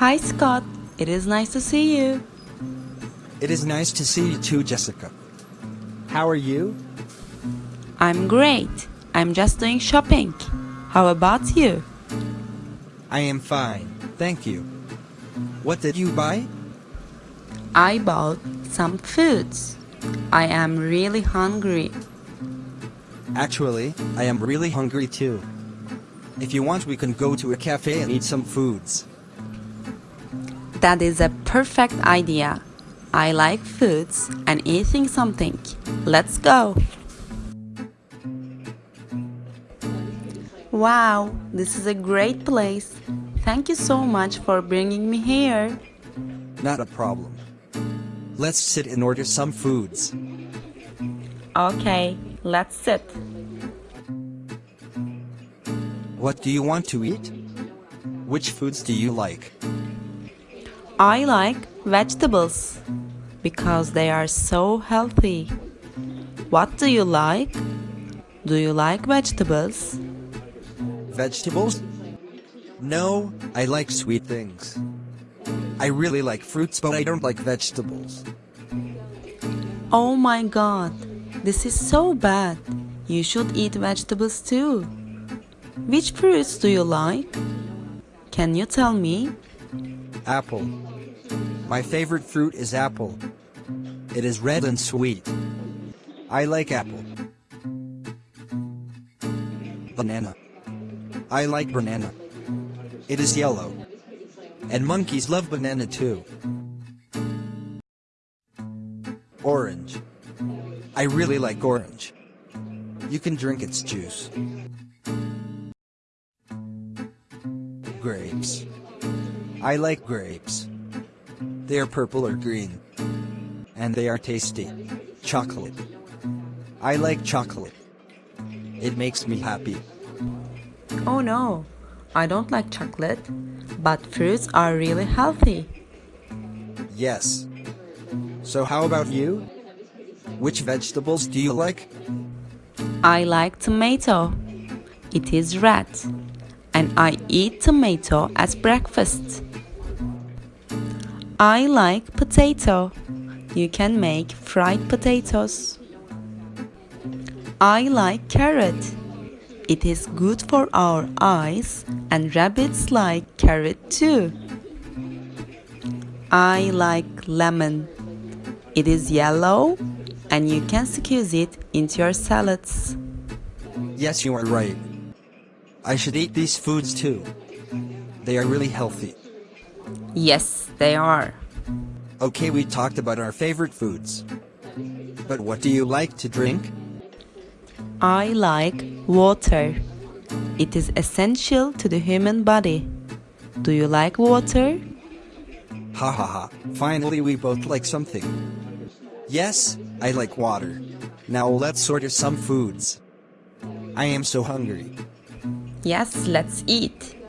Hi, Scott. It is nice to see you. It is nice to see you too, Jessica. How are you? I'm great. I'm just doing shopping. How about you? I am fine, thank you. What did you buy? I bought some foods. I am really hungry. Actually, I am really hungry too. If you want, we can go to a cafe and eat some foods. That is a perfect idea. I like foods and eating something. Let's go. Wow, this is a great place. Thank you so much for bringing me here. Not a problem. Let's sit and order some foods. Okay, let's sit. What do you want to eat? Which foods do you like? I like vegetables because they are so healthy. What do you like? Do you like vegetables? Vegetables? No, I like sweet things. I really like fruits, but I don't like vegetables. Oh my god, this is so bad. You should eat vegetables too. Which fruits do you like? Can you tell me? Apple. My favorite fruit is apple. It is red and sweet. I like apple. Banana. I like banana. It is yellow. And monkeys love banana too. Orange. I really like orange. You can drink its juice. Grapes. I like grapes. They are purple or green. And they are tasty. Chocolate. I like chocolate. It makes me happy. Oh no, I don't like chocolate, but fruits are really healthy. Yes. So how about you? Which vegetables do you like? I like tomato. It is red. And I eat tomato as breakfast. I like potato. You can make fried potatoes. I like carrot. It is good for our eyes and rabbits like carrot too. I like lemon. It is yellow and you can squeeze it into your salads. Yes, you are right. I should eat these foods too. They are really healthy. Yes, they are. Okay, we talked about our favorite foods. But what do you like to drink? I like water. It is essential to the human body. Do you like water? Ha ha ha, finally we both like something. Yes, I like water. Now let's order some foods. I am so hungry. Yes, let's eat.